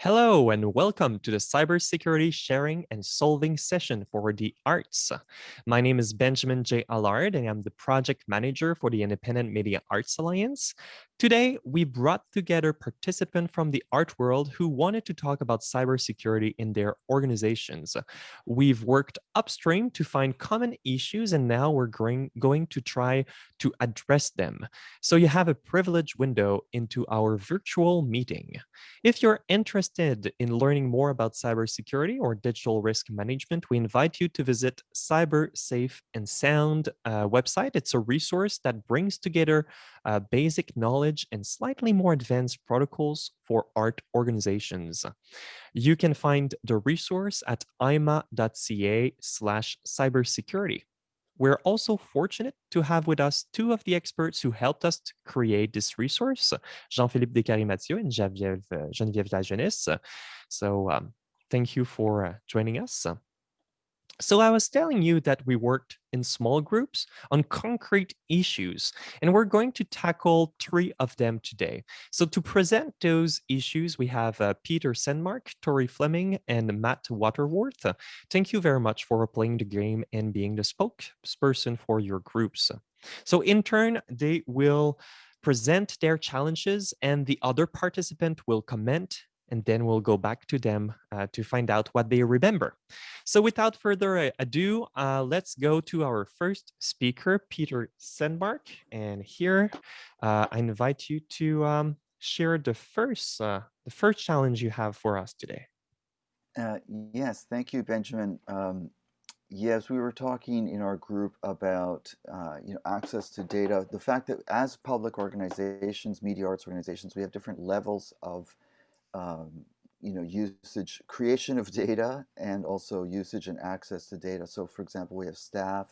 Hello and welcome to the Cybersecurity Sharing and Solving session for the arts. My name is Benjamin J. Allard and I'm the project manager for the Independent Media Arts Alliance. Today, we brought together participants from the art world who wanted to talk about cybersecurity in their organizations. We've worked upstream to find common issues and now we're going, to try to address them. So you have a privileged window into our virtual meeting. If you're interested in learning more about cybersecurity or digital risk management, we invite you to visit Cyber Safe and Sound uh, website. It's a resource that brings together uh, basic knowledge and slightly more advanced protocols for art organizations. You can find the resource at ima.ca slash cybersecurity. We're also fortunate to have with us two of the experts who helped us to create this resource, Jean-Philippe Décarie-Mathieu and Geneviève, uh, Lajeunesse. So um, thank you for uh, joining us. So I was telling you that we worked in small groups on concrete issues, and we're going to tackle three of them today. So to present those issues, we have uh, Peter Sandmark, Tori Fleming, and Matt Waterworth. Thank you very much for playing the game and being the spokesperson for your groups. So in turn, they will present their challenges and the other participant will comment and then we'll go back to them uh, to find out what they remember. So without further ado, uh, let's go to our first speaker, Peter Sandmark. And here, uh, I invite you to um, share the first, uh, the first challenge you have for us today. Uh, yes, thank you, Benjamin. Um, yes, we were talking in our group about uh, you know access to data. The fact that as public organizations, media arts organizations, we have different levels of um, you know, usage, creation of data and also usage and access to data. So for example, we have staff,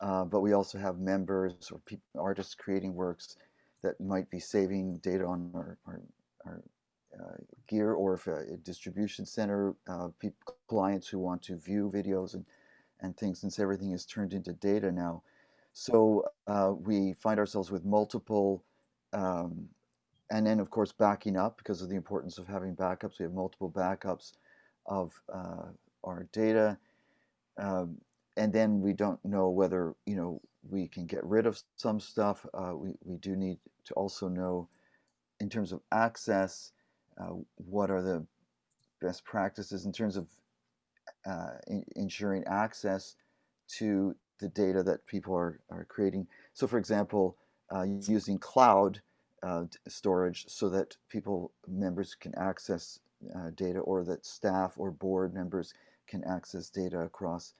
uh, but we also have members or artists creating works that might be saving data on our, our, our uh, gear or if a, a distribution center, uh, clients who want to view videos and, and things since everything is turned into data now. So uh, we find ourselves with multiple um, and then of course backing up because of the importance of having backups. We have multiple backups of uh, our data. Um, and then we don't know whether, you know, we can get rid of some stuff. Uh, we, we do need to also know in terms of access, uh, what are the best practices in terms of uh, in, ensuring access to the data that people are, are creating. So for example, uh, using cloud, storage so that people, members can access uh, data or that staff or board members can access data across,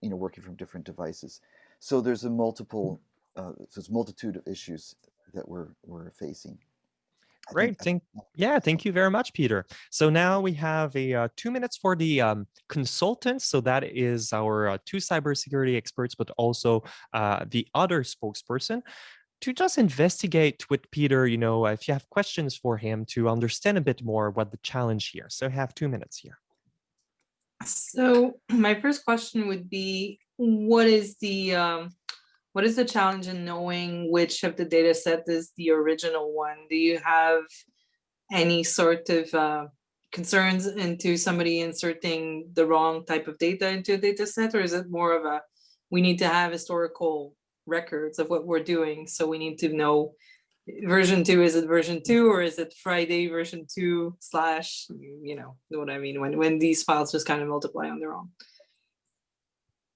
you know, working from different devices. So there's a multiple, uh, there's a multitude of issues that we're, we're facing. Great. Thank, yeah, thank you very much, Peter. So now we have a uh, two minutes for the um, consultants. So that is our uh, two cybersecurity experts, but also uh, the other spokesperson to just investigate with Peter, you know, if you have questions for him to understand a bit more what the challenge here. So I have two minutes here. So my first question would be, what is the um, what is the challenge in knowing which of the data set is the original one? Do you have any sort of uh, concerns into somebody inserting the wrong type of data into a data set, or is it more of a, we need to have historical records of what we're doing. So we need to know version two, is it version two or is it Friday version two slash, you know, know what I mean? When, when these files just kind of multiply on their own.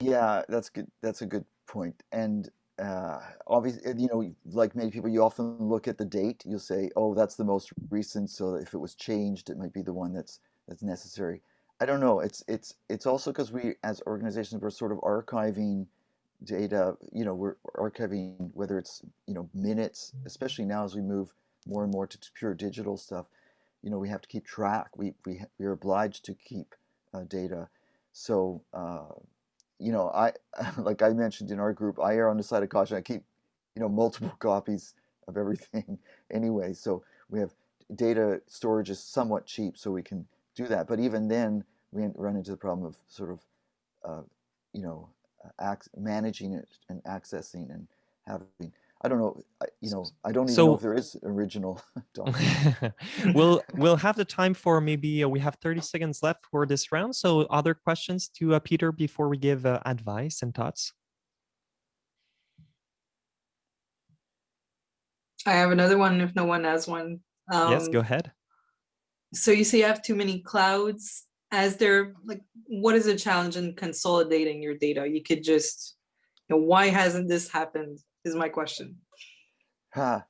Yeah, that's good. That's a good point. And uh, obviously, you know, like many people, you often look at the date. You'll say, "Oh, that's the most recent." So if it was changed, it might be the one that's that's necessary. I don't know. It's it's it's also because we, as organizations, we're sort of archiving data, you know, we're archiving whether it's, you know, minutes, especially now as we move more and more to pure digital stuff, you know, we have to keep track. We, we, we are obliged to keep uh, data. So, uh, you know, I, like I mentioned in our group, I err on the side of caution. I keep, you know, multiple copies of everything anyway. So we have data storage is somewhat cheap, so we can do that. But even then, we run into the problem of sort of, uh, you know, managing it and accessing and having. I don't know, you know, I don't even So- know if there is original document. we'll we'll have the time for maybe uh, we have 30 seconds left for this round. So other questions to uh, Peter before we give uh, advice and thoughts? I have another one if no one has one. yes, go Um, ahead. So you say you have too many clouds. As there, like, what is the challenge in consolidating your data? You could just, you know, why hasn't this happened? Is my question. Ha.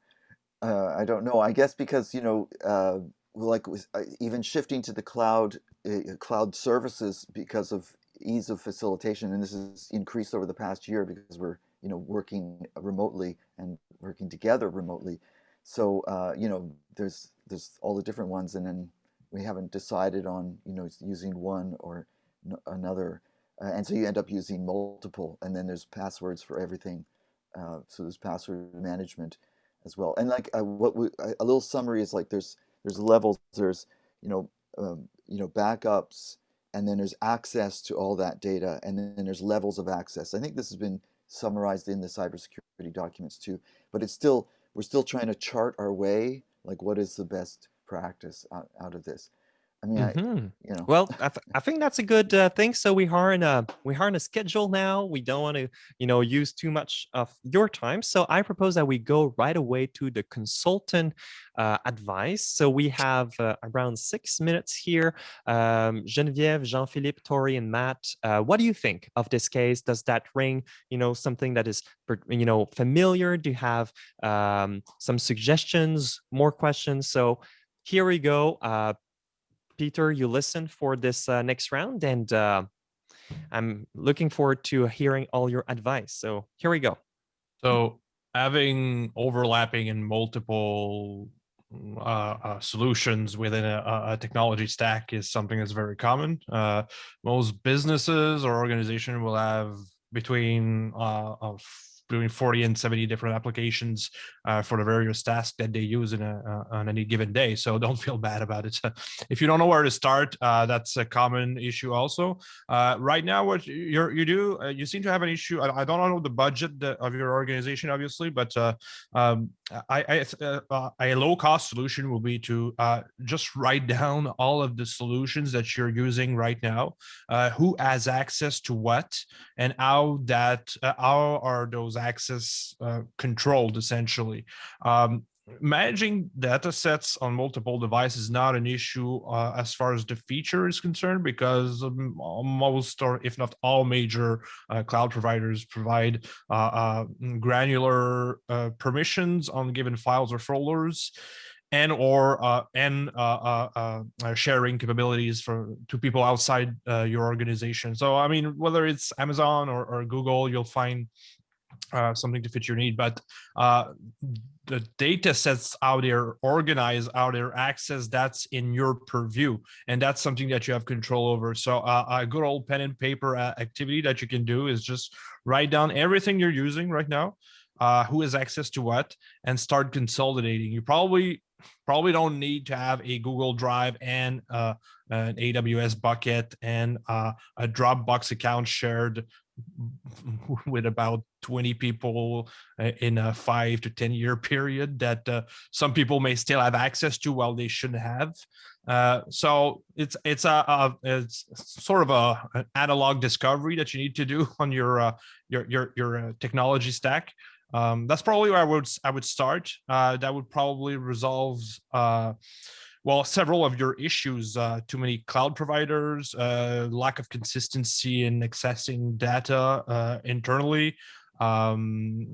Uh, I don't know. I guess because you know, uh, like uh, even shifting to the cloud, uh, cloud services because of ease of facilitation, and this has increased over the past year because we're you know working remotely and working together remotely. So uh, you know, there's there's all the different ones, and then we haven't decided on you know using one or another, uh, and so you end up using multiple, and then there's passwords for everything. Uh, so there's password management as well. And like uh, what we, a a little summary is like there's there's levels. There's you know um, you know backups, and then there's access to all that data, and then there's levels of access. I think this has been summarized in the cybersecurity documents too. But it's still we're still trying to chart our way. Like what is the best practice out, out of this? I mean, I, Mhm. you know. Well, I, th- I think that's a good uh, thing. So we are in a we are in a schedule now. We don't want to you know use too much of your time. So I propose that we go right away to the consultant uh, advice. So we have uh, around six minutes here. Um, Geneviève, Jean-Philippe, Tori, and Matt. Uh, what do you think of this case? Does that ring you know something that is you know familiar? Do you have um, some suggestions? More questions? So here we go. Uh, Peter, you listen for this uh, next round, and uh, I'm looking forward to hearing all your advice. So here we go. So having overlapping and multiple uh, uh, solutions within a, a- technology stack is something that's very common. Uh, most businesses or organization will have between uh, between 40 and 70 different applications uh, for the various tasks that they use in a, uh, on any given day. So don't feel bad about it. if you don't know where to start, uh, that's a common issue also. Uh, right now, what you you do, uh, you seem to have an issue. I, I don't know the budget of your organization, obviously, but uh, um, I, I a low cost solution will be to just write down all of the solutions that you're using right now, who has access to what, and how that how are those access uh, controlled essentially. Um, managing data sets on multiple devices is not an issue uh, as far as the feature is concerned because um, most or if not all major uh, cloud providers provide uh, uh, granular uh, permissions on given files or folders and or and sharing capabilities for to people outside your organization. So I mean, whether it's Amazon or, or Google, you'll find uh, something to fit your need. But uh, the data sets out there organize out there access that's in your purview and that's something that you have control over so uh, a good old pen and paper uh, activity that you can do is just write down everything you're using right now uh, who has access to what and start consolidating you probably probably don't need to have a google drive and uh, an aws bucket and uh, a dropbox account shared with about 20 people uh, in a five to 10 year period that uh, some people may still have access to while they shouldn't have. Uh, so it's it's a, a it's sort of a an analog discovery that you need to do on your uh, your your your uh, technology stack. Um, that's probably where I would I would start. Uh, that would probably resolve well several of your issues uh, too many cloud providers uh, lack of consistency in accessing data uh, internally um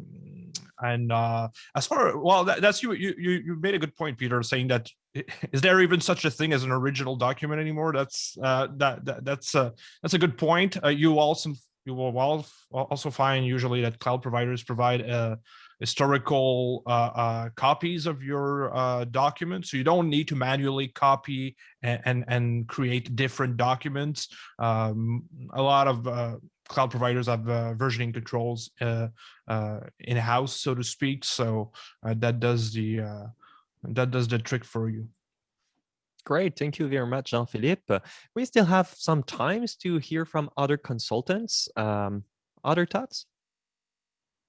and uh as far well that, that's you you you made a good point peter saying that is there even such a thing as an original document anymore? That's uh that, that that's that's a good point. Uh, you also you will also find usually that cloud providers provide uh historical uh, uh, copies of your uh, documents. So you don't need to manually copy and, and, and create different documents. Um, a lot of uh, cloud providers have uh, versioning controls uh, in-house, so to speak. So that does the that does the trick for you. Great. Thank you very much, Jean-Philippe. We still have some times to hear from other consultants. Um, other thoughts?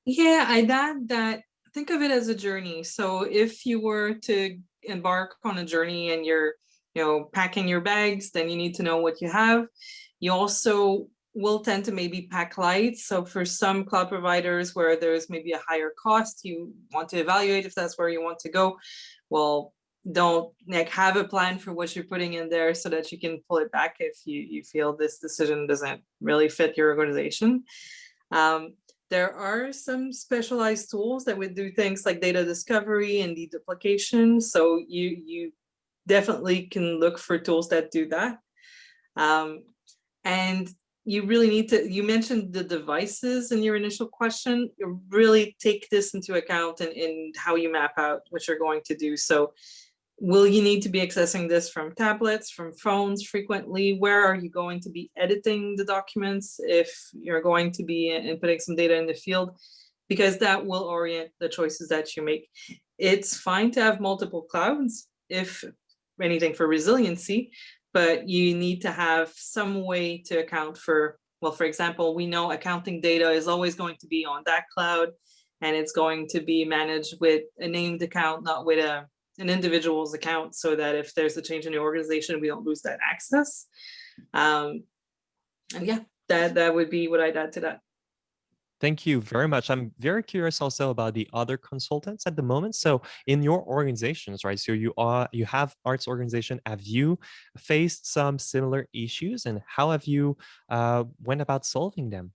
Yeah, I'd add that think of it as a journey. So if you were to embark on a journey and you're, you know, packing your bags, then you need to know what you have. You also will tend to maybe pack light. So for some cloud providers where there's maybe a higher cost, you want to evaluate if that's where you want to go. Well, don't like have a plan for what you're putting in there so that you can pull it back if you, you feel this decision doesn't really fit your organization. Um, there are some specialized tools that would do things like data discovery and deduplication. So you, you definitely can look for tools that do that. Um, and you really need to, you mentioned the devices in your initial question, really take this into account in, in how you map out what you're going to do. So will you need to be accessing this from tablets, from phones frequently? Where are you going to be editing the documents if you're going to be inputting some data in the field? Because that will orient the choices that you make. It's fine to have multiple clouds if anything for resiliency, but you need to have some way to account for, well, for example, we know accounting data is always going to be on that cloud and it's going to be managed with a named account, not with a an individual's account so that if there's a change in your organization, we don't lose that access. Um, and yeah, that, that would be what I'd add to that. Thank you very much. I'm very curious also about the other consultants at the moment. So in your organizations, right? So you are you have arts organization. Have you faced some similar issues and how have you uh, went about solving them?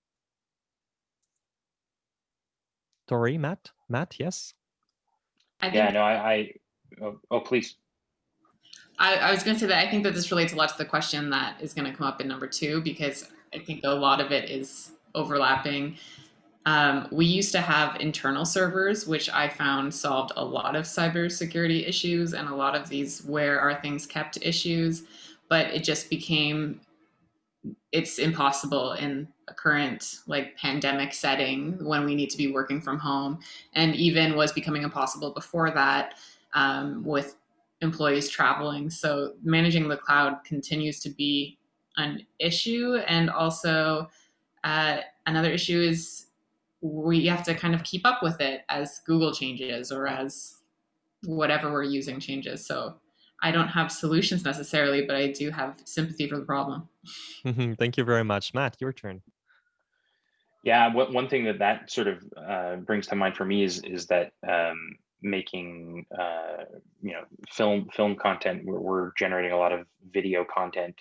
Tori, Matt, Matt, yes. I yeah, no, I, I Oh, oh please. I, I was going to say that I think that this relates a lot to the question that is going to come up in number two, because I think a lot of it is overlapping. Um, we used to have internal servers, which I found solved a lot of cybersecurity issues and a lot of these where are things kept issues, but it just became, it's impossible in a current like pandemic setting when we need to be working from home and even was becoming impossible before that um, with employees traveling. So managing the cloud continues to be an issue. And also uh, another issue is we have to kind of keep up with it as Google changes or as whatever we're using changes. So I don't have solutions necessarily, but I do have sympathy for the problem. Thank you very much. Matt, your turn. Yeah, one thing that that sort of uh, brings to mind for me is is that um, making uh, you know film film content we're, we're, generating a lot of video content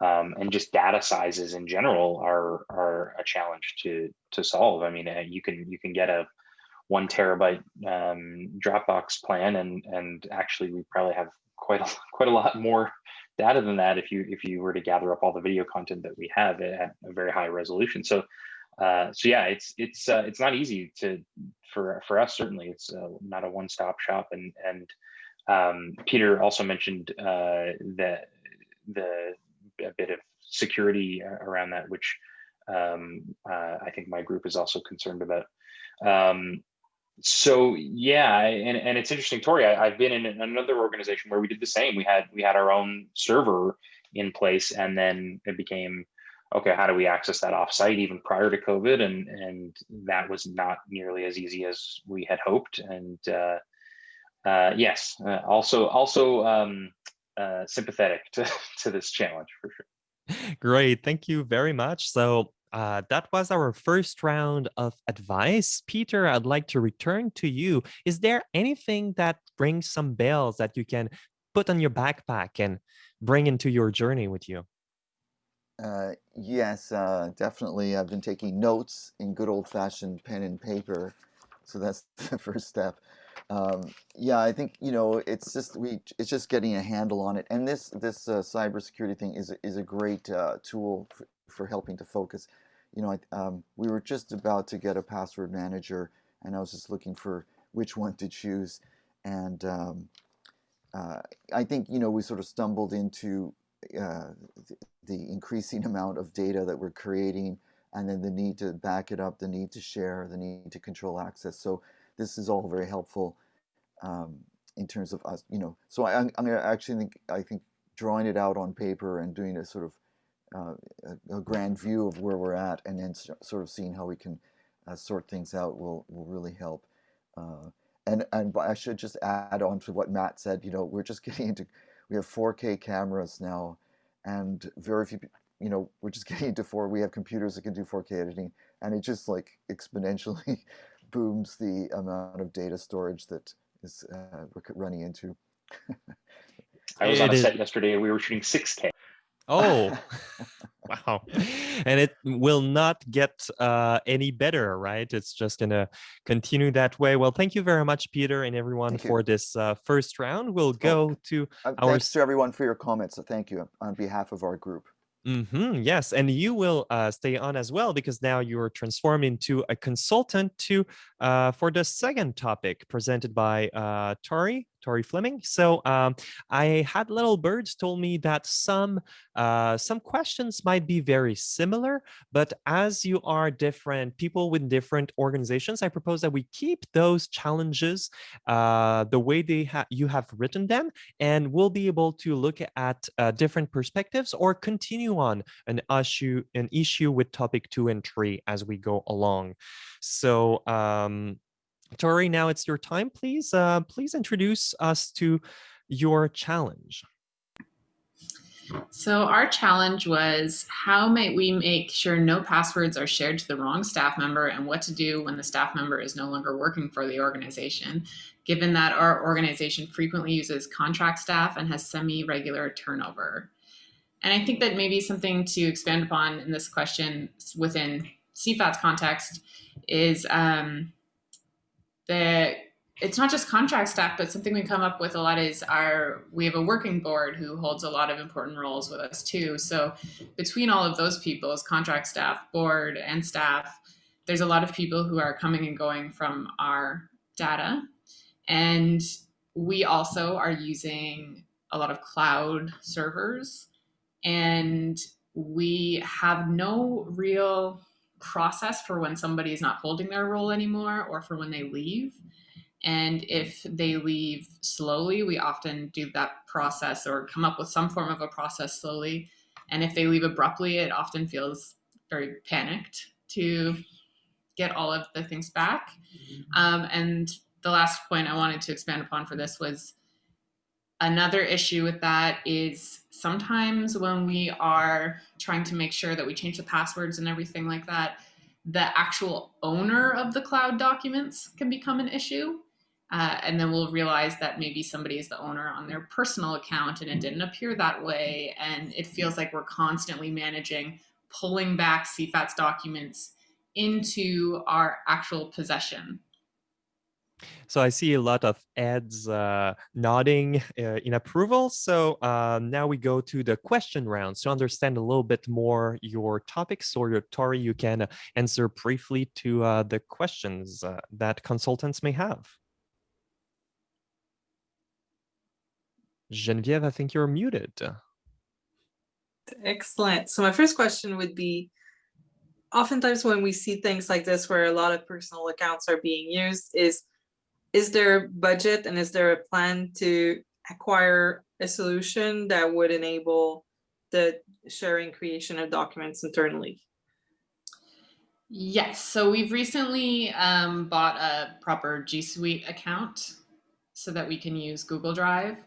um, and just data sizes in general are are a challenge to to solve. I mean uh, you can you can get a one terabyte um, dropbox plan and and actually we probably have quite a quite a lot more data than that if you if you were to gather up all the video content that we have at a very high resolution. So uh, so yeah, it's it's uh, it's not easy to for for us certainly. It's uh, not a one stop shop, and and um, Peter also mentioned uh, that the a bit of security around that, which um, uh, I think my group is also concerned about. Um, so yeah, and, and it's interesting, Tori. I, have been in another organization where we did the same. We had we had our own server in place, and then it became okay, how do we access that offsite even prior to COVID? And and that was not nearly as easy as we had hoped. And uh, uh, yes, uh, also also um, uh, sympathetic to, to this challenge for sure. Great, thank you very much. So uh, that was our first round of advice. Peter, I'd like to return to you. Is there anything that brings some bells that you can put on your backpack and bring into your journey with you? Uh, yes, uh, definitely. I've been taking notes in good old-fashioned pen and paper, so that's the first step. Um, yeah, I think you know it's just we it's just getting a handle on it, and this this uh, cybersecurity thing is is a great uh, tool for, for helping to focus. You know, I, um, we were just about to get a password manager, and I was just looking for which one to choose, and um, uh, I think you know we sort of stumbled into uh, the increasing amount of data that we're creating and then the need to back it up, the need to share, the need to control access. So this is all very helpful um, in terms of us, you know. So I, am actually think I think drawing it out on paper and doing a sort of uh, a, a, grand view of where we're at, and then sort of seeing how we can uh, sort things out will will really help. Uh, and and I should just add on to what Matt said. You know, we're just getting into we have 4K cameras now, and very few. You know, we're just getting into four. We have computers that can do 4K editing, and it just like exponentially booms the amount of data storage that is uh, we're running into. I was on It a is- set yesterday and we were shooting 6K. Oh, wow. And it will not get uh, any better, right? It's just going to continue that way. Well, thank you very much, Peter, and everyone Thank you. for this uh, first round. We'll go to Uh, Our thanks to everyone for your comments. So thank you on behalf of our group. hmm yes, and you will uh, stay on as well because now you're transformed into a consultant to uh, for the second topic presented by uh, Tori, Tori Fleming. So um, I had little birds told me that some uh, some questions might be very similar, but as you are different people with different organizations, I propose that we keep those challenges uh, the way they ha- you have written them, and we'll be able to look at uh, different perspectives or continue on an issue an issue with topic two and three as we go along. So. Um, Tori, now it's your time. Please, uh, please introduce us to your challenge. So our challenge was how might we make sure no passwords are shared to the wrong staff member and what to do when the staff member is no longer working for the organization, given that our organization frequently uses contract staff and has semi-regular turnover. And I think that maybe something to expand upon in this question within CFAT's context is um, that it's not just contract staff, but something we come up with a lot is our we have a working board who holds a lot of important roles with us too. So between all of those people, as contract staff, board, and staff, there's a lot of people who are coming and going from our data. And we also are using a lot of cloud servers and we have no real process for when somebody is not holding their role anymore or for when they leave. And if they leave slowly, we often do that process or come up with some form of a process slowly. And if they leave abruptly, it often feels very panicked to get all of the things back. Um, and the last point I wanted to expand upon for this was another issue with that is sometimes when we are trying to make sure that we change the passwords and everything like that, the actual owner of the cloud documents can become an issue. Uh, and then we'll realize that maybe somebody is the owner on their personal account and it didn't appear that way. And it feels like we're constantly managing pulling back CFAT's documents into our actual possession. So I see a lot of ads uh, nodding uh, in approval. So um, now we go to the question round to understand a little bit more your topics. So your Tori, you can uh, answer briefly to uh, the questions uh, that consultants may have. Genevieve, I think you're muted. Excellent. So my first question would be, oftentimes when we see things like this where a lot of personal accounts are being used, is is there budget and is there a plan to acquire a solution that would enable the sharing creation of documents internally? Yes. So we've recently um, bought a proper G Suite account so that we can use Google Drive.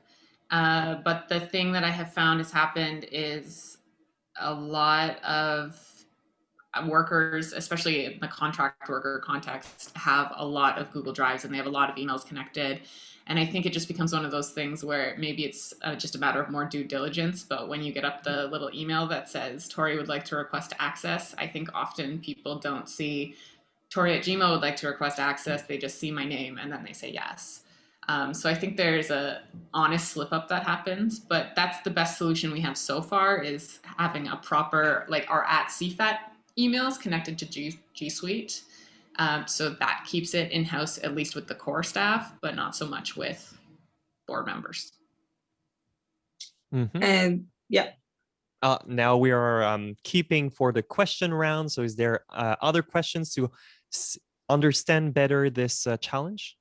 Uh, but the thing that I have found has happened is a lot of workers, especially in the contract worker context, have a lot of Google Drives and they have a lot of emails connected. And I think it just becomes one of those things where maybe it's uh, just a matter of more due diligence. But when you get up the little email that says Tori would like to request access, I think often people don't see Tori at Gmail would like to request access. They just see my name and then they say yes. Um, so I think there's a honest slip up that happens, but that's the best solution we have so far is having a proper like our at CFAT emails connected to G, G Suite. Um, so that keeps it in house, at least with the core staff, but not so much with board members. Mhm. And yeah, Uh, now we are um, keeping for the question round. So is there uh, other questions to s- understand better this uh, challenge?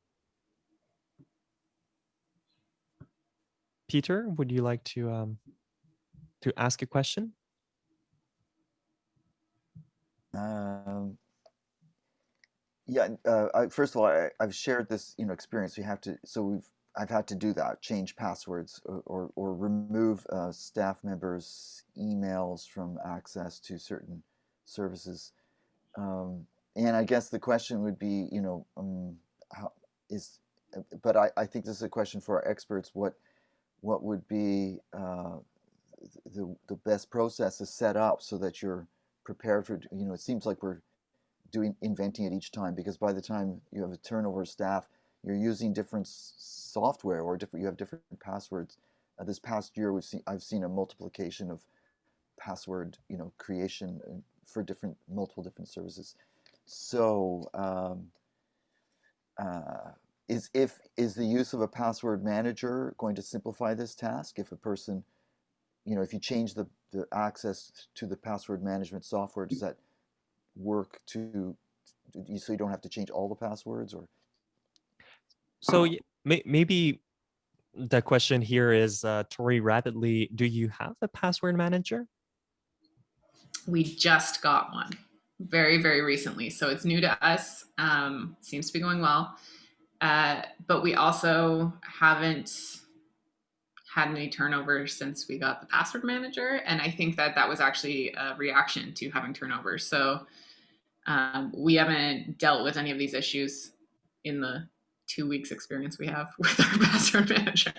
Peter, would you like to um, to ask a question? Um, Yeah, uh, I, first of all, I, I've shared this, you know, experience. We have to, so we've, I've had to do that, change passwords or, or, or remove uh, staff members' emails from access to certain services. Um, and I guess the question would be, you know, um, how is, uh, but I, I think this is a question for our experts. What, what would be uh, the the best process is set up so that you're prepared for, you know, it seems like we're doing inventing it each time because by the time you have a turnover of staff, you're using different software or different you have different passwords. Uh, this past year, we've seen I've seen a multiplication of password you know creation uh, for different multiple different services. So um, uh, is if is the use of a password manager going to simplify this task? If a person, you know, if you change the the access to the password management software, does that work to you so you don't have to change all the passwords or So may, maybe the question here is, uh, Tori, rapidly, do you have a password manager? We just got one very, very recently. So it's new to us. Um, seems to be going well. Uh, but we also haven't had any turnover since we got the password manager. And I think that that was actually a reaction to having turnover. So um, we haven't dealt with any of these issues in the two weeks experience we have with our password manager.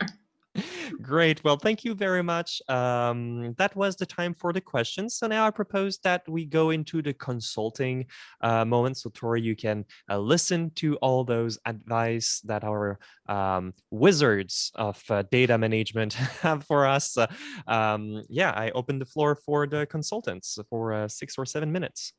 Great. Well, thank you very much. Um, that was the time for the questions. So now I propose that we go into the consulting uh, moment. So Tori, you can uh, listen to all those advice that our um, wizards of uh, data management have for us. Uh, um, yeah, I open the floor for the consultants for uh, six or seven minutes.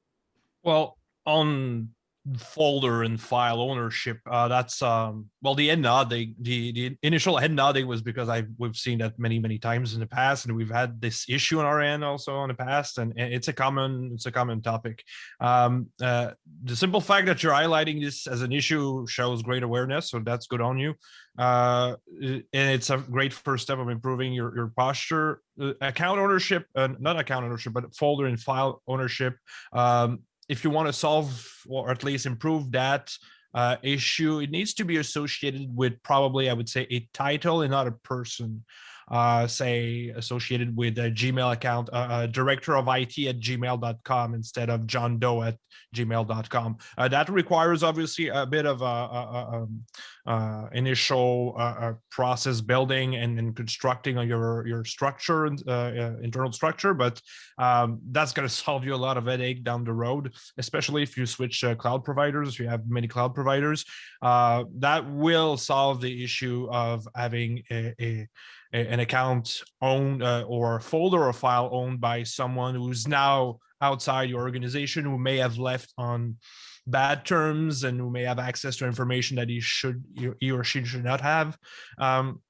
Well, on folder and file ownership, uh, that's um, well, the head nodding, the the initial head nodding was because I we've seen that many many times in the past, and we've had this issue on our end also in the past, and, and it's a common it's a common topic. Um, uh, the simple fact that you're highlighting this as an issue shows great awareness, so that's good on you. Uh, and it's a great first step of improving your your posture. Uh, account ownership, uh, not account ownership, but folder and file ownership. Um, if you want to solve or at least improve that uh, issue, it needs to be associated with probably, I would say, a title and not a person. Uh, say associated with a Gmail account, uh, uh, director of IT at gmail.com instead of John Doe at gmail.com. Uh, that requires obviously a bit of a, a, a, initial uh, process building and, and, constructing your your structure, uh, internal structure, but um, that's going to solve you a lot of headache down the road, especially if you switch cloud providers, if you have many cloud providers. that will solve the issue of having a, a an account owned uh, or a folder or file owned by someone who's now outside your organization who may have left on bad terms and who may have access to information that he should he or she should not have. Um,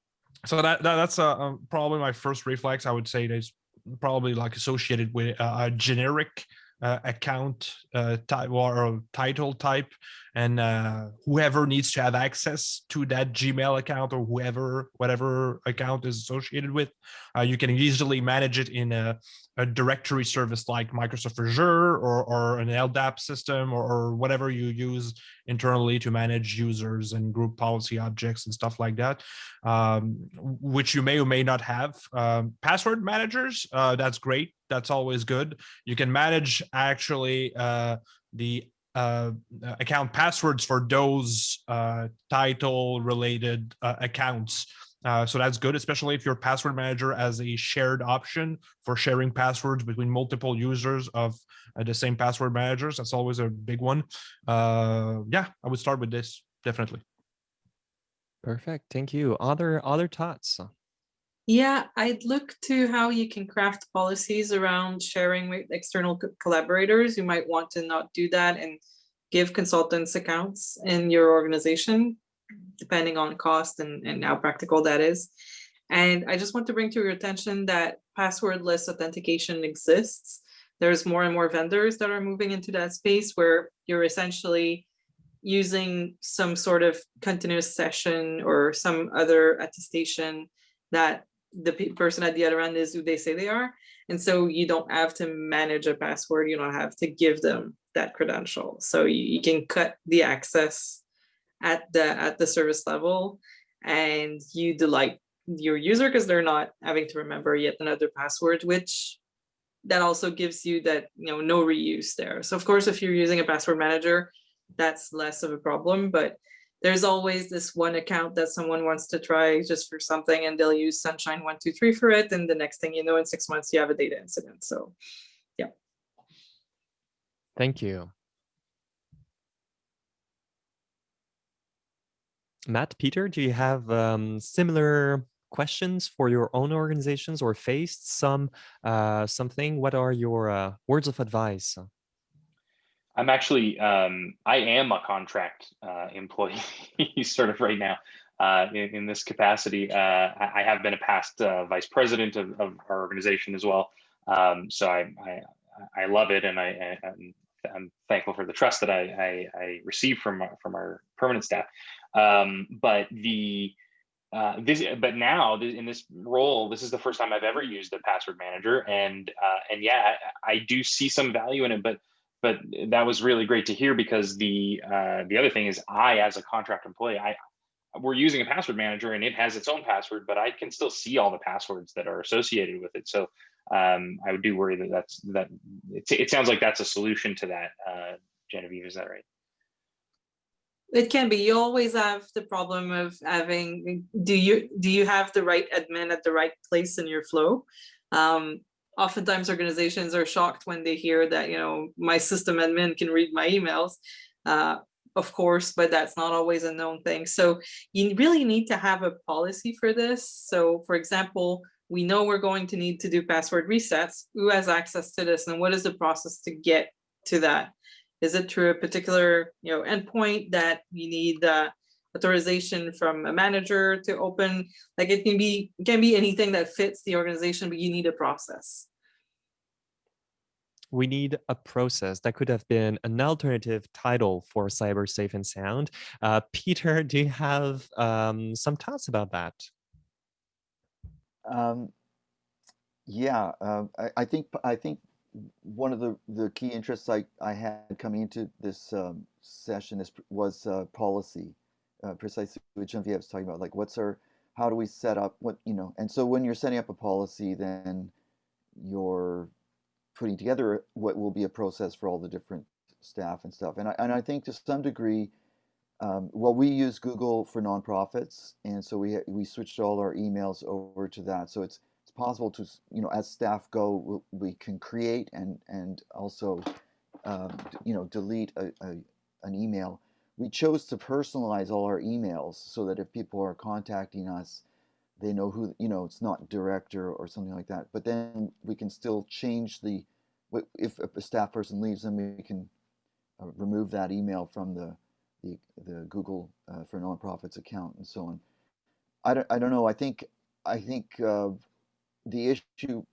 so that, that that's uh, probably my first reflex. I would say is probably like associated with a, a generic uh, account uh, type or title type and uh, whoever needs to have access to that Gmail account or whoever, whatever account is associated with, uh, you can easily manage it in a, a, directory service like Microsoft Azure or, or an LDAP system or, or, whatever you use internally to manage users and group policy objects and stuff like that, um, which you may or may not have. Um, password managers, uh, that's great. That's always good. You can manage actually uh, the uh, account passwords for those uh, title related uh, accounts. Uh, so that's good, especially if your password manager has a shared option for sharing passwords between multiple users of uh, the same password managers. That's always a big one. Uh, yeah, I would start with this, definitely. Perfect. Thank you. Other other thoughts? Yeah, I'd look to how you can craft policies around sharing with external collaborators. You might want to not do that and give consultants accounts in your organization, depending on cost and, and how practical that is. And I just want to bring to your attention that passwordless authentication exists. There's more and more vendors that are moving into that space where you're essentially using some sort of continuous session or some other attestation that the pe- person at the other end is who they say they are. And so you don't have to manage a password. You don't have to give them that credential. So you, you can cut the access at the at the service level and you delight your user because they're not having to remember yet another password, which that also gives you that you know no reuse there. So of course, if you're using a password manager, that's less of a problem. But there's always this one account that someone wants to try just for something, and they'll use Sunshine one two three for it, and the next thing you know, in six months, you have a data incident. So yeah. Thank you. Matt, Peter, do you have um, similar questions for your own organizations or faced some uh, something? What are your uh, words of advice? I'm actually, um, I am a contract uh, employee sort of right now uh, in, in, this capacity. Uh, I, have been a past uh, vice president of, of, our organization as well. Um, so I, I, I, love it and I, I, I'm thankful for the trust that I, I, I receive from, from our permanent staff. Um, but the, uh, this, but now in this role, this is the first time I've ever used a password manager, and uh, and yeah, I, do see some value in it. But but that was really great to hear because the uh, the other thing is I, as a contract employee, I we're using a password manager and it has its own password, but I can still see all the passwords that are associated with it. So um, I would do worry that that's that. It, it, sounds like that's a solution to that. Uh, Genevieve, is that right? It can be. You always have the problem of having. Do you do you have the right admin at the right place in your flow? Um, oftentimes organizations are shocked when they hear that you know my system admin can read my emails uh, of course but that's not always a known thing. So you really need to have a policy for this. So for example we know we're going to need to do password resets. Who has access to this and what is the process to get to that? Is it through a particular you know endpoint that you need uh, authorization from a manager to open like it can be can be anything that fits the organization but you need a process. We need a process. That could have been an alternative title for cyber safe and sound. Uh, peter do you have um, some thoughts about that? Um, yeah uh, I, I, think i think one of the, the key interests I, I had coming into this um, session is, was uh, policy uh, precisely what Genevieve was talking about, like what's our, how do we set up what, you know, and so when you're setting up a policy, then you're putting together what will be a process for all the different staff and stuff. And I, and I think to some degree, um, well, we use Google for nonprofits, and so we we switched all our emails over to that. So it's it's possible to you know as staff go, we can create and and also um, you know delete a, a, an email we chose to personalize all our emails so that if people are contacting us, they know who, you know, it's not director or something like that. But then we can still change the, if a staff person leaves, then we can uh, remove that email from the, the, the Google uh, for nonprofits account and so on. I don't, I don't know. I think, I think uh, the issue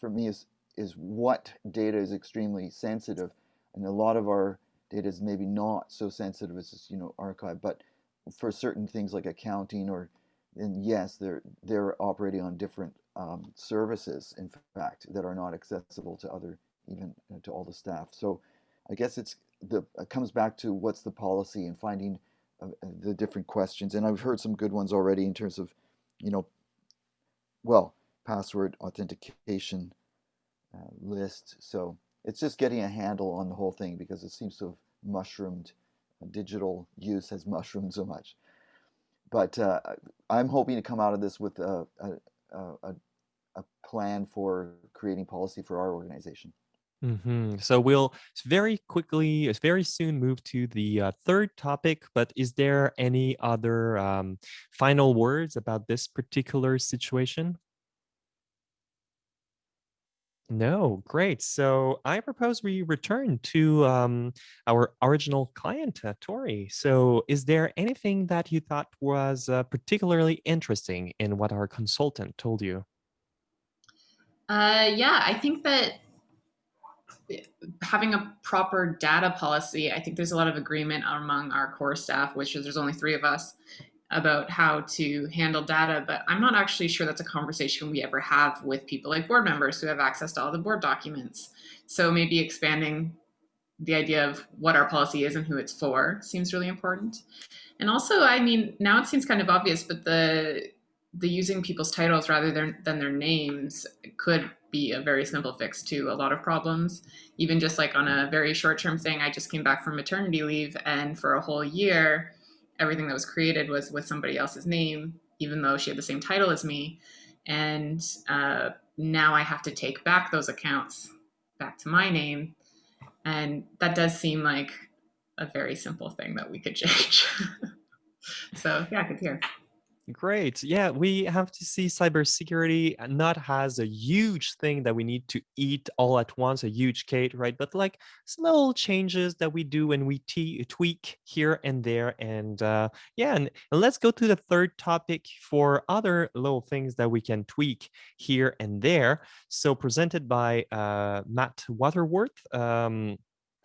for me is, is what data is extremely sensitive. And a lot of our data is maybe not so sensitive as you know, archive, but for certain things like accounting or, and yes, they're, they're operating on different um, services, in fact, that are not accessible to other, even uh, to all the staff. So I guess it's, the, it comes back to what's the policy and finding uh, the different questions. And I've heard some good ones already in terms of, you know, well, password authentication uh, list. So it's just getting a handle on the whole thing because it seems to have mushroomed. Digital use has mushroomed so much. But uh, I'm hoping to come out of this with a, a, a, a plan for creating policy for our organization. Mm -hmm. So we'll very quickly, very soon move to the uh, third topic, but is there any other um, final words about this particular situation? No, great. So I propose we return to um, our original client, uh, Tori. So is there anything that you thought was uh, particularly interesting in what our consultant told you? Uh, yeah, I think that eh, having a proper data policy, I think there's a lot of agreement among our core staff, which is there's only three of us, about how to handle data, but I'm not actually sure that's a conversation we ever have with people like board members who have access to all the board documents. So maybe expanding the idea of what our policy is and who it's for seems really important. And also, I mean, now it seems kind of obvious, but the the using people's titles rather than, than their names could be a very simple fix to a lot of problems. Even just like on a very short term thing, I just came back from maternity leave and for a whole year, everything that was created was with somebody else's name, even though she had the same title as me. And uh, now I have to take back those accounts back to my name. And that does seem like a very simple thing that we could change. so yeah, good here. Great. Yeah, we have to see cybersecurity not as a huge thing that we need to eat all at once, a huge cake, right? But like small changes that we do and we tweak here and there. And uh, yeah, and, and let's go to the third topic for other little things that we can tweak here and there. So presented by uh, Matt Waterworth, um,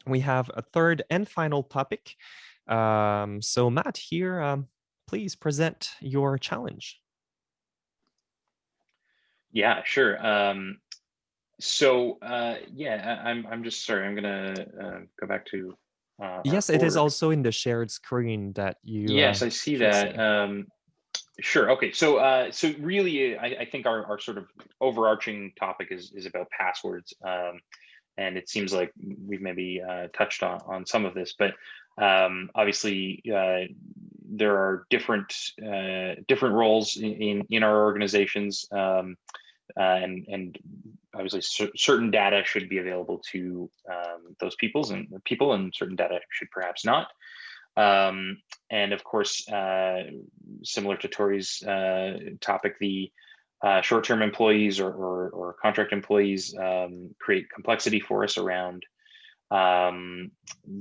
we have a third and final topic. Um, so Matt here, um, please present your challenge. Yeah, sure. Um, so uh, yeah, I, am I'm just sorry. I'm gonna uh, go back to. Uh, yes, it is also in the shared screen that you. Yes, uh, I see that. Um, sure. Okay. So uh, so really, I, I think our, our sort of overarching topic is is about passwords. Um, and it seems like we've maybe uh, touched on, on some of this, but um, obviously uh, there are different uh, different roles in, in our organizations, um, uh, and and obviously certain data should be available to um, those peoples and people, and certain data should perhaps not. Um, and of course, uh, similar to Tori's uh, topic, the short-term employees or, or, or, contract employees um, create complexity for us around um,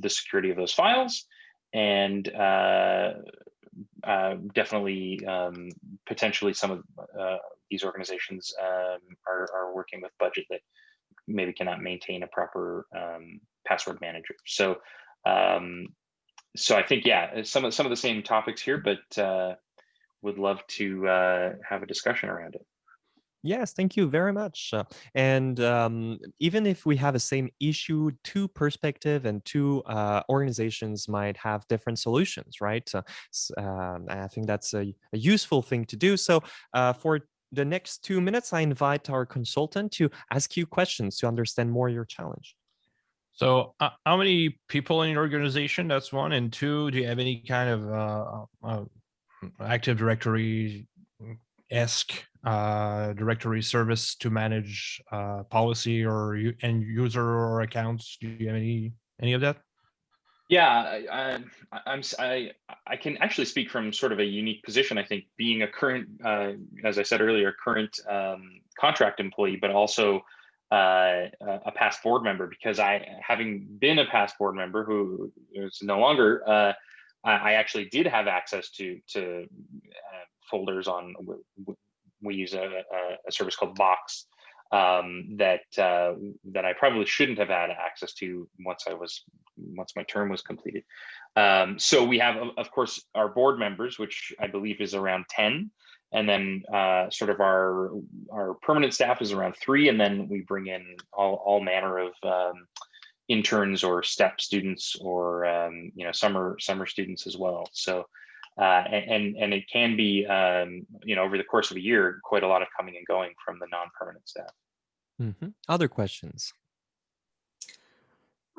the security of those files and uh, uh, definitely um, potentially some of uh, these organizations um, are, are working with budget that maybe cannot maintain a proper um, password manager. So, um, so I think yeah, some of some of the same topics here, but uh, would love to uh, have a discussion around it. Yes, thank you very much. Uh, and um, even if we have the same issue, two perspective and two uh, organizations might have different solutions, right? Uh, I think that's a, a, useful thing to do. So uh, for the next two minutes, I invite our consultant to ask you questions to understand more your challenge. So uh, how many people in your organization? That's one. And two, do you have any kind of Active Directory esque uh, directory service to manage uh, policy or end user or accounts? Do you have any any of that? Yeah, I, I'm I I can actually speak from sort of a unique position. I think being a current, uh, as I said earlier, current um, contract employee, but also uh, a past board member because I, having been a past board member who is no longer, uh, I actually did have access to to uh, folders on we use a, a service called Box um, that uh, that I probably shouldn't have had access to once I was once my term was completed. Um, so we have, of course, our board members, which I believe is around ten, and then uh, sort of our our permanent staff is around three, and then we bring in all all manner of um, interns or step students or um, you know summer summer students as well. So uh, and and it can be um, you know over the course of a year quite a lot of coming and going from the non-permanent staff. Mm -hmm. Other questions?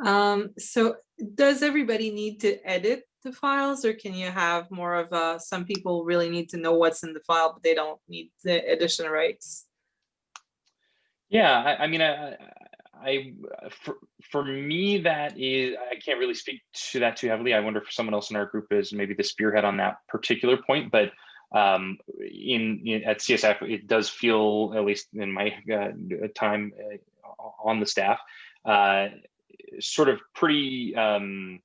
Um, so does everybody need to edit the files or can you have more of a, some people really need to know what's in the file, but they don't need the edition rights? Yeah, I, I mean, I, I for, for me that is I can't really speak to that too heavily. I wonder if someone else in our group is maybe the spearhead on that particular point. But um, in, in, at CSF, it does feel at least in my uh, time uh, on the staff, uh, sort of pretty. Um,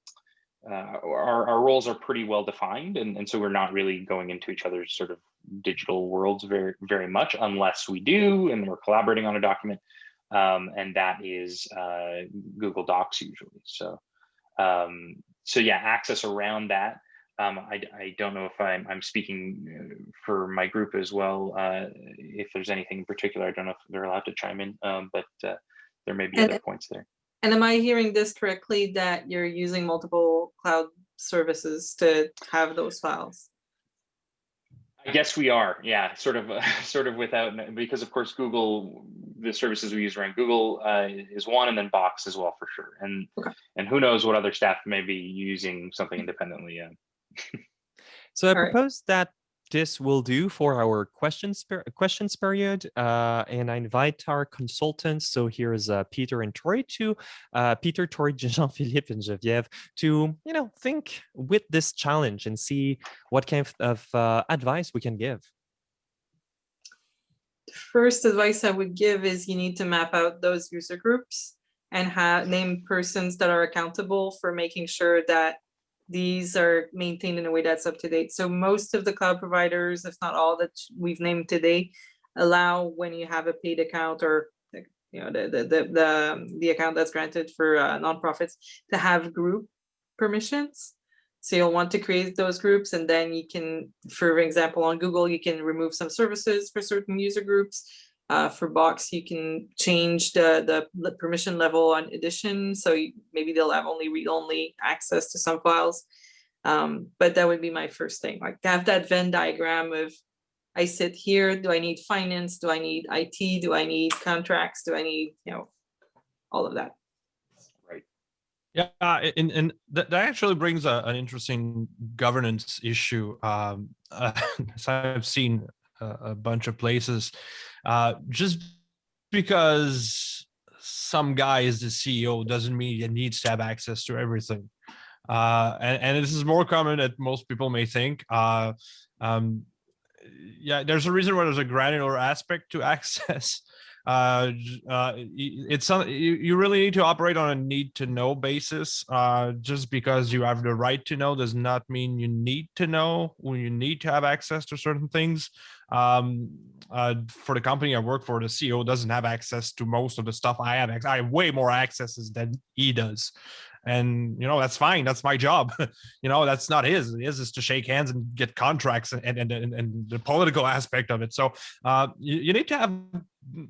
uh, our, our roles are pretty well defined, and, and so we're not really going into each other's sort of digital worlds very very much, unless we do, and we're collaborating on a document um, and that is uh, Google Docs usually. So, um, so yeah, access around that. Um, I, I don't know if I'm, I'm speaking uh, for my group as well. Uh, if there's anything in particular, I don't know if they're allowed to chime in, um, but uh, there may be And- other points there. And am I hearing this correctly, that you're using multiple cloud services to have those files? I guess we are, yeah, sort of, uh, sort of without, because of course, Google, the services we use around Google uh, is one, and then Box as well for sure. And Okay. and who knows what other staff may be using something independently. Uh, So I All right. propose that this will do for our questions per- questions period, uh, and I invite our consultants. So here's uh, Peter and Troy to uh, Peter, Troy, Jean-Philippe, and Geneviève to you know think with this challenge and see what kind of, of uh, advice we can give. The First advice I would give is you need to map out those user groups and have name persons that are accountable for making sure that these are maintained in a way that's up to date. So most of the cloud providers, if not all that we've named today, allow when you have a paid account or you know, the, the, the, the, the account that's granted for uh, nonprofits to have group permissions. So you'll want to create those groups and then you can, for example, on Google, you can remove some services for certain user groups. Uh, for Box, you can change the, the permission level on edition. So you- maybe they'll have only read-only access to some files. Um, but that would be my first thing, like to have that Venn diagram of I sit here, do I need finance? Do I need IT? Do I need contracts? Do I need, you know, all of that? Right. Yeah, and and that, actually brings a, an interesting governance issue. Um, uh, I've seen a, a bunch of places, uh, just because some guy is the CEO doesn't mean he needs to have access to everything. Uh, and, and this is more common than most people may think. Uh, um, yeah, there's a reason why there's a granular aspect to access uh, uh, it's some, you, you really need to operate on a need to know basis. Uh, just because you have the right to know does not mean you need to know when you need to have access to certain things. Um, uh, for the company I work for, the CEO doesn't have access to most of the stuff I have. I have way more accesses than he does. And you know that's fine. That's my job. you know that's not his. His is to shake hands and get contracts and and and, and the political aspect of it. So uh, you, you need to have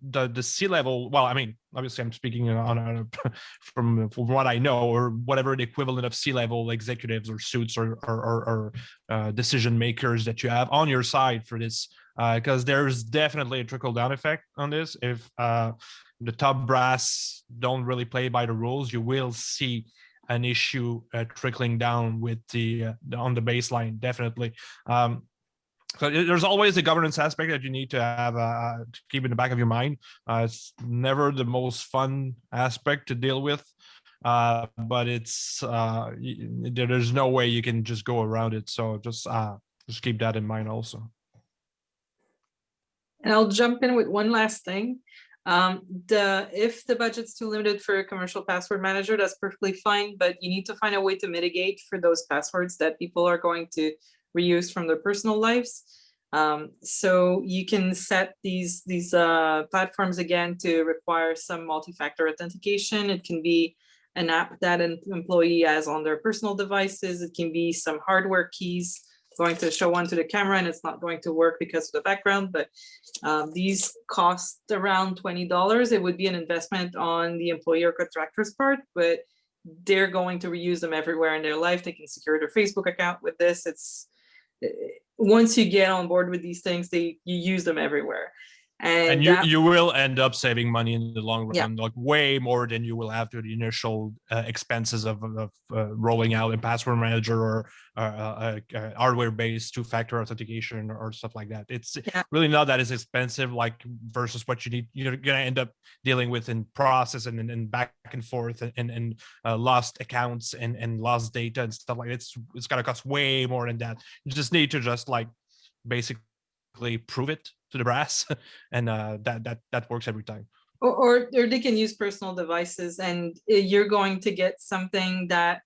the the C level. Well, I mean, obviously, I'm speaking on from from what I know, or whatever the equivalent of C level executives or suits or or, or, or uh, decision makers that you have on your side for this, because there's definitely a trickle down effect on this. If uh, the top brass don't really play by the rules, you will see an issue uh, trickling down with the, uh, the on the baseline definitely um so there's always a governance aspect that you need to have uh, to keep in the back of your mind. Uh, it's never the most fun aspect to deal with uh but it's uh there's no way you can just go around it. So just uh just keep that in mind also. And I'll jump in with one last thing. Um, the, if the budget's too limited for a commercial password manager, that's perfectly fine, but you need to find a way to mitigate for those passwords that people are going to reuse from their personal lives. Um, so you can set these, these, uh, platforms again to require some multi-factor authentication. It can be an app that an employee has on their personal devices. It can be some hardware keys going to show one to the camera and it's not going to work because of the background, but um, these cost around twenty dollars. It would be an investment on the employee or contractor's part, but they're going to reuse them everywhere in their life. They can secure their Facebook account with this. It's once you get on board with these things, they you use them everywhere. And, and you that- you will end up saving money in the long Yeah. run like way more than you will have to the initial uh, expenses of, of uh, rolling out a password manager or uh, uh, uh, hardware based two factor authentication or stuff like that it's Yeah. really not that as expensive like versus what you need you're gonna end up dealing with in process and and, and back and forth and and, and uh, lost accounts and and lost data and stuff like that. it's it's gonna cost way more than that you just need to just like basically prove it to the brass and uh that that that works every time Or, or, or they can use personal devices and you're going to get something that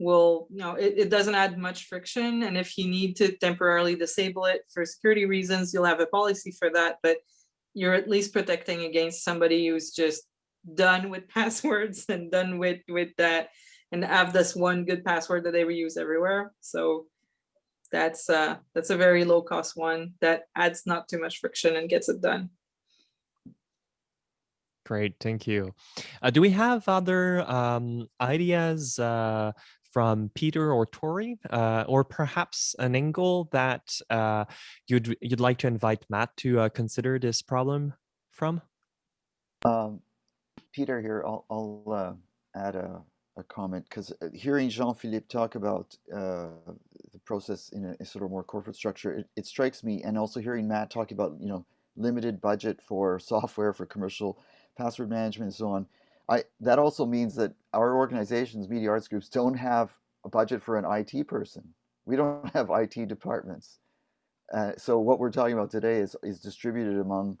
will, you know, it, it doesn't add much friction. And if you need to temporarily disable it for security reasons, you'll have a policy for that, but you're at least protecting against somebody who's just done with passwords and done with, with that and have this one good password that they reuse everywhere. So that's uh, that's a very low cost one that adds not too much friction and gets it done. Great, thank you. Uh, do we have other um, ideas uh, from Peter or Tori, uh, or perhaps an angle that uh, you'd you'd like to invite Matt to uh, consider this problem from? Um, Peter here, I'll, I'll uh, add a, a comment because hearing Jean-Philippe talk about uh, the process in a, a, sort of more corporate structure, it, it strikes me, and also hearing Matt talk about, you know, limited budget for software for commercial password management and so on. I, that also means that our organizations, media arts groups, don't have a budget for an IT person. We don't have IT departments. Uh, so what we're talking about today is, is distributed among,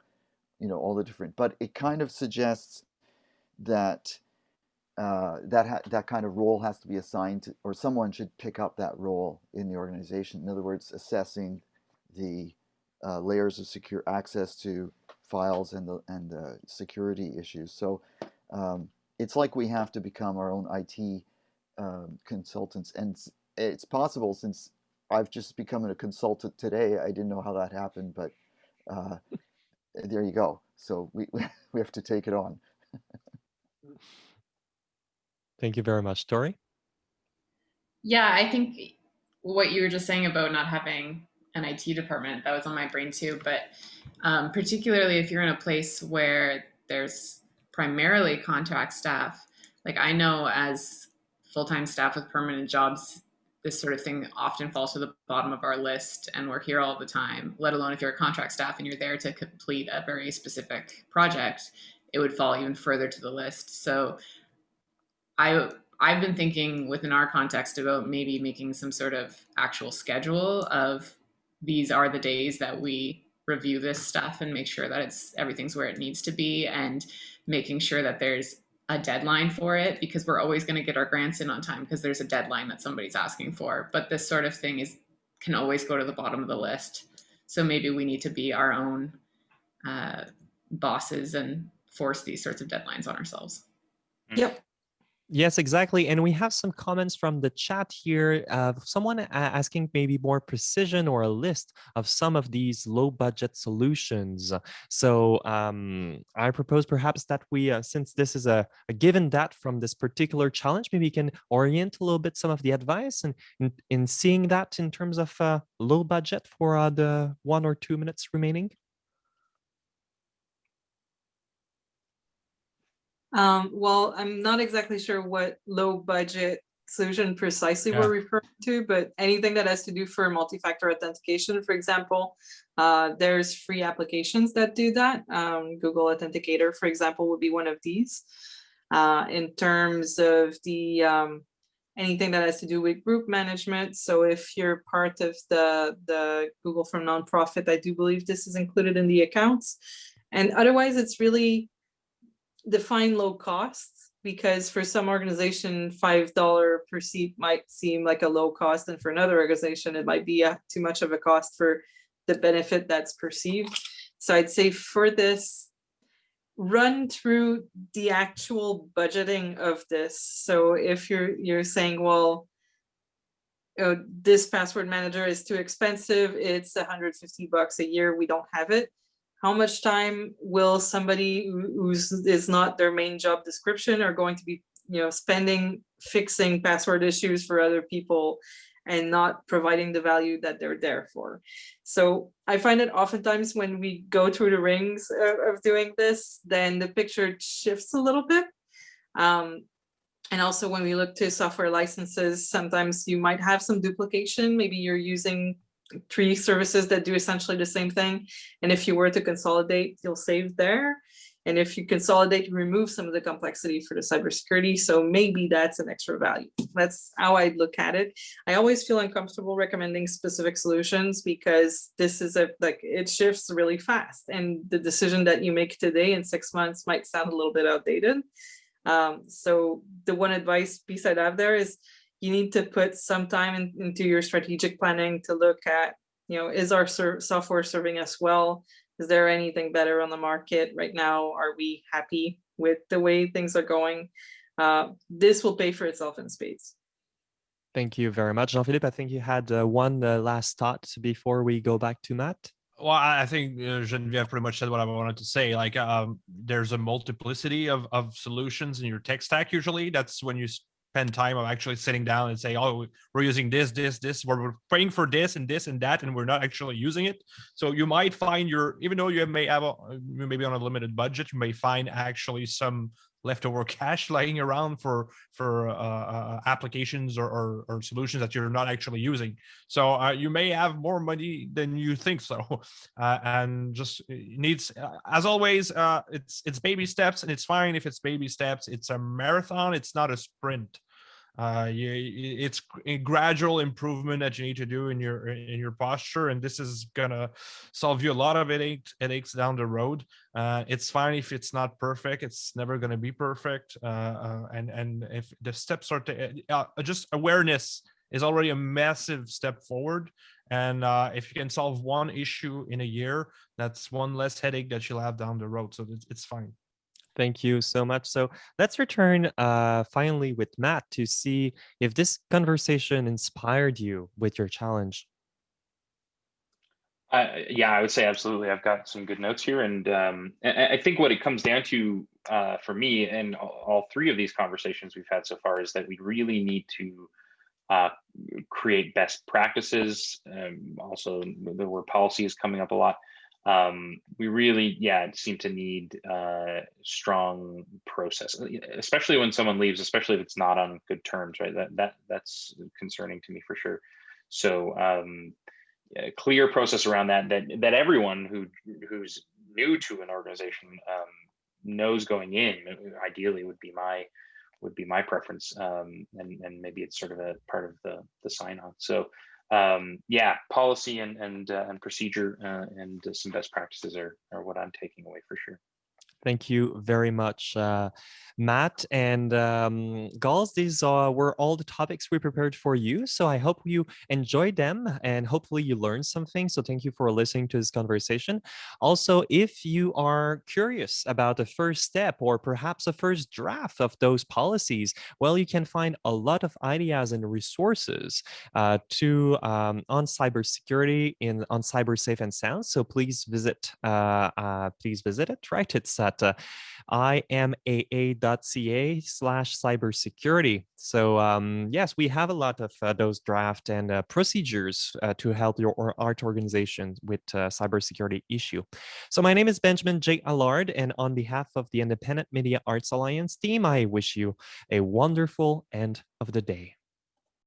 you know, all the different, but it kind of suggests that uh, that that kind of role has to be assigned to, or someone should pick up that role in the organization. In other words, assessing the uh, layers of secure access to files and the and the security issues. So um, it's like we have to become our own IT um, consultants, and it's possible since I've just become a consultant today. I didn't know how that happened, but uh, there you go. So we we have to take it on. Thank you very much, Tori. Yeah, I think what you were just saying about not having an IT department, that was on my brain too. But um, particularly if you're in a place where there's primarily contract staff, like I know as full-time staff with permanent jobs, this sort of thing often falls to the bottom of our list and we're here all the time, let alone if you're a contract staff and you're there to complete a very specific project, it would fall even further to the list. So I I've been thinking within our context about maybe making some sort of actual schedule of these are the days that we review this stuff and make sure that it's everything's where it needs to be and making sure that there's a deadline for it because we're always going to get our grants in on time because there's a deadline that somebody's asking for. But this sort of thing is can always go to the bottom of the list. So maybe we need to be our own uh, bosses and force these sorts of deadlines on ourselves. Yep Yes, exactly. And we have some comments from the chat here. Uh, someone asking maybe more precision or a list of some of these low budget solutions. So um, I propose perhaps that we, uh, since this is a, a, given that from this particular challenge, maybe we can orient a little bit some of the advice and in, in seeing that in terms of uh, low budget for uh, the one or two minutes remaining. Um, well, I'm not exactly sure what low budget solution precisely yeah. we're referring to, but anything that has to do for multi-factor authentication, for example, uh, there's free applications that do that. Um, Google Authenticator, for example, would be one of these. Uh, in terms of the um, anything that has to do with group management. So if you're part of the, the Google for Nonprofit, I do believe this is included in the accounts. And otherwise, it's really define low costs because for some organization, $5 per seat might seem like a low cost. And for another organization, it might be a, too much of a cost for the benefit that's perceived. So I'd say for this, run through the actual budgeting of this. So if you're you're saying, well, oh, this password manager is too expensive, it's 150 bucks a year, we don't have it how much time will somebody who's is not their main job description are going to be you know spending fixing password issues for other people and not providing the value that they're there for? So i find that oftentimes when we go through the rings of, of doing this then the picture shifts a little bit. Um, and also when we look to software licenses sometimes you might have some duplication. Maybe you're using three services that do essentially the same thing. And if you were to consolidate, you'll save there. And if you consolidate, you remove some of the complexity for the cybersecurity. So maybe that's an extra value. That's how I look at it. I always feel uncomfortable recommending specific solutions because this is a like it shifts really fast. And the decision that you make today in six months might sound a little bit outdated. Um, so the one advice piece I'd have there is you need to put some time in, into your strategic planning to look at, you know, is our ser software serving us well? Is there anything better on the market right now? Are we happy with the way things are going? Uh, this will pay for itself in spades. Thank you very much, Jean-Philippe. I think you had uh, one uh, last thought before we go back to Matt. Well, I I think uh, Genevieve pretty much said what I wanted to say. Like, um, there's a multiplicity of of solutions in your tech stack. Usually, that's when you spend time of actually sitting down and say, "Oh, we're using this, this, this. We're, paying for this and this and that, and we're not actually using it." So you might find your, even though you may have a, maybe on a limited budget, you may find actually some leftover cash lying around for for uh, uh, applications or, or, or solutions that you're not actually using. So uh, you may have more money than you think so, uh, and just needs uh, as always. Uh, it's it's baby steps, and it's fine if it's baby steps. It's a marathon. It's not a sprint uh you, it's a gradual improvement that you need to do in your in your posture and this is gonna solve you a lot of headaches headaches down the road. Uh it's fine if it's not perfect it's never to be perfect uh, uh, and and if the steps are to uh, just awareness is already a massive step forward and uh if you can solve one issue in a year that's one less headache that you'll have down the road so it's, it's fine Thank you so much. So let's return uh, finally with Matt to see if this conversation inspired you with your challenge. Uh, yeah, I would say absolutely. I've got some good notes here, and um, I, think what it comes down to uh, for me and all, all three of these conversations we've had so far is that we really need to uh, create best practices. Um, also, the word policy is coming up a lot um, we really, yeah, seem to need uh, strong process, uh, especially when someone leaves, especially if it's not on good terms, right? That that that's concerning to me for sure. So um, yeah, clear process around that that that everyone who who's new to an organization um, knows going in. Uh, ideally, would be my would be my preference, um, and and maybe it's sort of a part of the the sign on. So um, yeah, policy and and uh, and procedure uh, and some best practices are are what I'm taking away for sure. Thank you very much, uh, Matt and um. These uh, were all the topics we prepared for you. So I hope you enjoyed them and hopefully you learned something. So thank you for listening to this conversation. Also, if you are curious about the first step or perhaps a first draft of those policies, well, you can find a lot of ideas and resources uh, to um, on cybersecurity in on cyber safe and sound. So please visit, uh, uh, please visit it. Right, it's at uh, imaa.ca slash cybersecurity. So um, yes, we have a lot of uh, those draft and uh, procedures uh, to help your art organization with uh, cybersecurity issue. So my name is Benjamin J. Allard, and on behalf of the Independent Media Arts Alliance team, I wish you a wonderful end of the day.